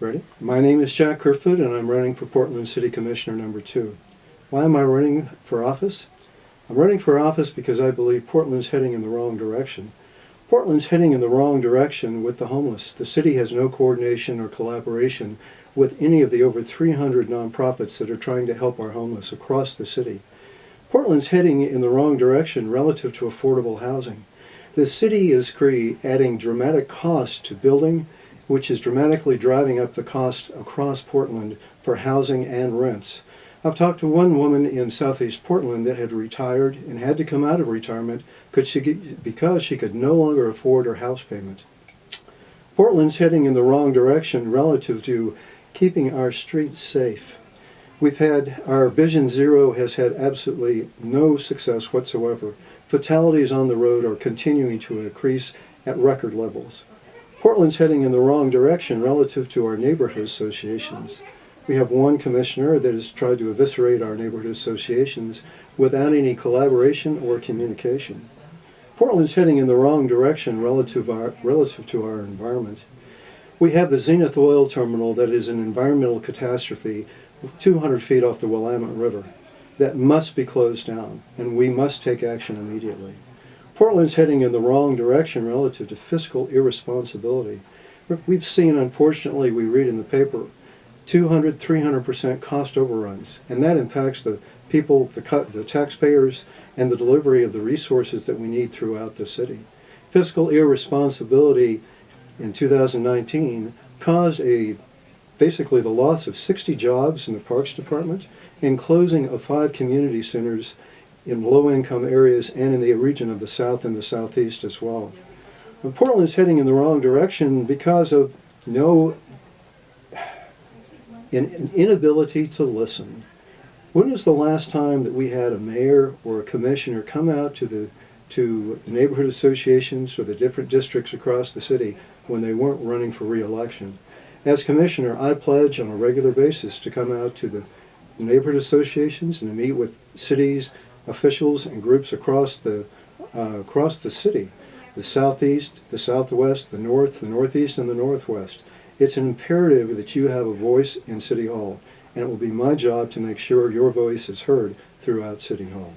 Ready? My name is Jack Kerfoot and I'm running for Portland City Commissioner number two. Why am I running for office? I'm running for office because I believe Portland's heading in the wrong direction. Portland's heading in the wrong direction with the homeless. The city has no coordination or collaboration with any of the over 300 nonprofits that are trying to help our homeless across the city. Portland's heading in the wrong direction relative to affordable housing. The city is adding dramatic costs to building, which is dramatically driving up the cost across Portland for housing and rents. I've talked to one woman in southeast Portland that had retired and had to come out of retirement because she, because she could no longer afford her house payment. Portland's heading in the wrong direction relative to keeping our streets safe. We've had, our Vision Zero has had absolutely no success whatsoever. Fatalities on the road are continuing to increase at record levels. Portland's heading in the wrong direction relative to our neighborhood associations. We have one commissioner that has tried to eviscerate our neighborhood associations without any collaboration or communication. Portland's heading in the wrong direction relative, our, relative to our environment. We have the Zenith Oil Terminal that is an environmental catastrophe 200 feet off the Willamette River that must be closed down, and we must take action immediately. Portland's heading in the wrong direction relative to fiscal irresponsibility. We've seen, unfortunately, we read in the paper, 200, 300% cost overruns, and that impacts the people, the, cut, the taxpayers, and the delivery of the resources that we need throughout the city. Fiscal irresponsibility in 2019 caused a basically the loss of 60 jobs in the Parks Department and closing of five community centers in low-income areas and in the region of the South and the Southeast as well. But Portland is heading in the wrong direction because of no an inability to listen. When was the last time that we had a mayor or a commissioner come out to the to the neighborhood associations or the different districts across the city when they weren't running for re-election? As commissioner, I pledge on a regular basis to come out to the neighborhood associations and to meet with cities, officials, and groups across the uh, across the city, the southeast, the southwest, the north, the northeast, and the northwest. It's an imperative that you have a voice in City Hall, and it will be my job to make sure your voice is heard throughout City Hall.